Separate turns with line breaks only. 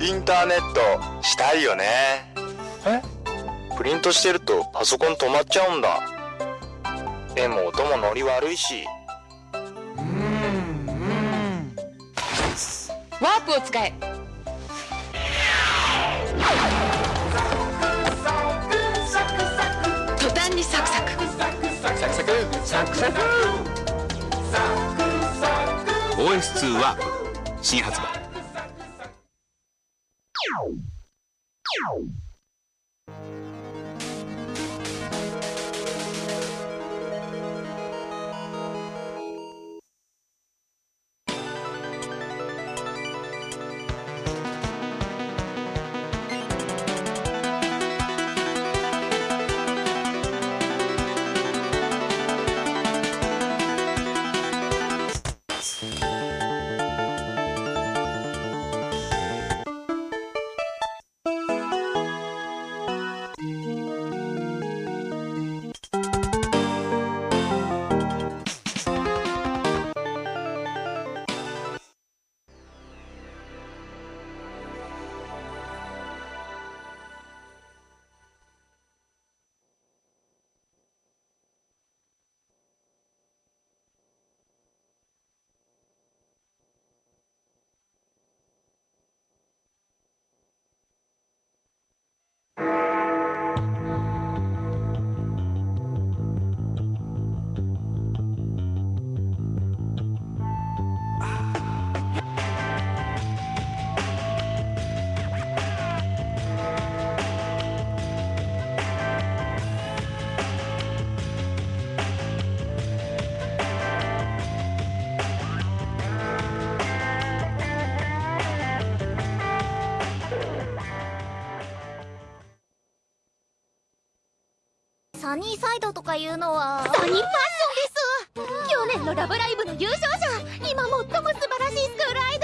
インターネットしたいよね。え？プリントしてるとパソコン止まっちゃうんだ。でも音もノリ悪いし
ワープを使え。途端にサクサク。
サクサク。サクサク。OS2 ワープ新発売
サニーサイドとかいうのは。サニーファッションです。去年の「ラブライブ!」の優勝者。今最も素晴らしいスクールアイドル。